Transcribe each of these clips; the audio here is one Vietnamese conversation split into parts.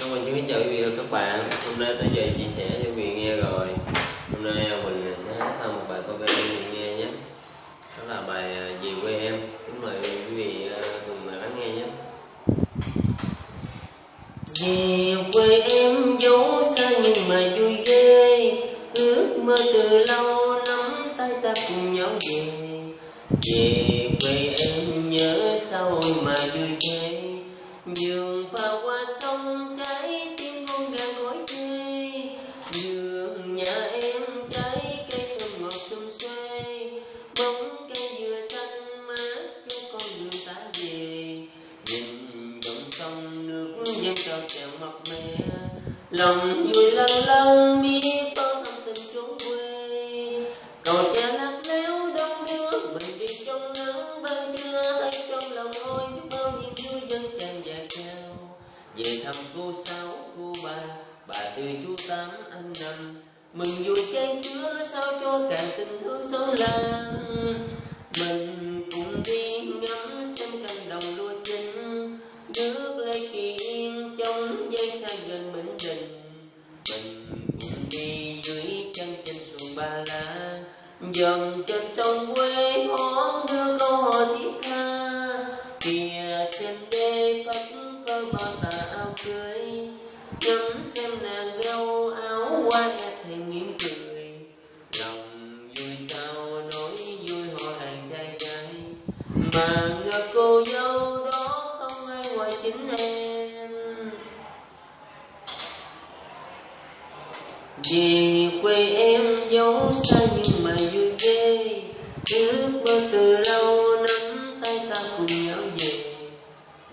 Cảm ơn xin chào quý vị và các bạn. Hôm nay tới giờ chia sẻ cho quý vị nghe rồi. Hôm nay mình sẽ hát thêm một bài cover cho quý vị nghe nhé. Đó là bài à, Về quê em. Kính mời quý vị à, cùng lắng nghe nhé. Về quê em dấu xa nhưng mà vui ghê. Ước mơ từ lâu nắm tay ta cùng nhau về. Về quê em nhớ sao mà vui ghê. Như Lòng vui lâng lâng biết bao tâm tình chốn quê. Cầu cha lắc léo đông đưa mình đi trong nắng ban trưa thấy trong lòng ôi biết bao nhiêu vui dân tràn dạt nhau về thăm cô sáu, cô ba bà tư chú tám anh năm. Mừng vui chan chứa sao cho càng tình thương xóm làng dòng chân trong quê hón đưa câu hò thiết tha. Kìa trên đê phất phơ bao tà áo cưới. Ngắm xem nàng gâu áo qua e thành mỉm cười. Lòng vui sao nói vui họ hàng trai gái mà ngờ cô dâu đó không ai ngoài chính em. Vì quê em dấu xa nhà mà vui ghê. Ước mơ từ lâu nắm tay ta cùng nhau về.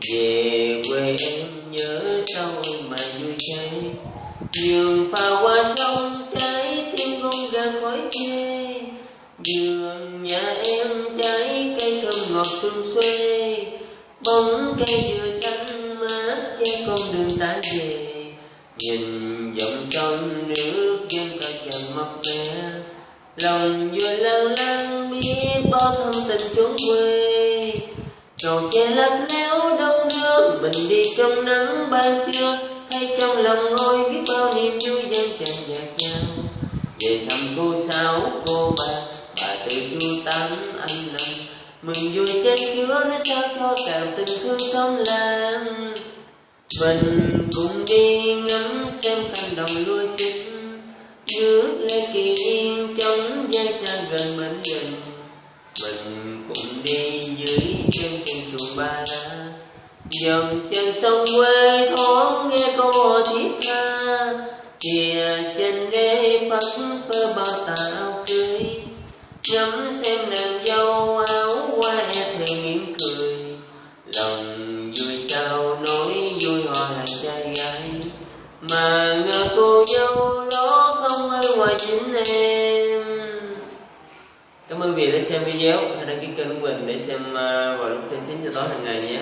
Về quê em nhớ sao mà vui cháy đường pha qua sông, trái tim con gà khói ghê đường nhà em, trái cây thơm ngọt xum xuê bóng cây dừa xanh mát che con đường ta về. Nhìn dòng sông nước lòng vừa lăng lăng biết bao thân tình chốn quê. Cầu che lấp léo đông nước mình đi trong nắng ban trưa. Thay trong lòng ngôi biết bao niềm vui dân tràn dạt nhau về thăm cô sáu cô ba bà từ du tám anh năm. Mừng vui trên chứa nó sao cho càng tình thương xóm làng. Mình cùng đi ngắm xem cánh đồng lúa chín nước lên kỳ yên trong gian xa gần mình gần mình cũng đi dưới chân trên chuồng ba la dòng trên sông quê thoáng nghe câu hò thiết tha. Kìa trên đê phất phơ bao tà áo cưới. Ngắm xem nàng dâu áo qua e thề mỉm cười. Lòng vui sao nói vui hòa hàng trai gái. Mà ngờ cô cảm ơn đã xem video hãy đăng ký kênh của mình để xem ờ, vào lúc trên 9 giờ tối hàng ngày nhé.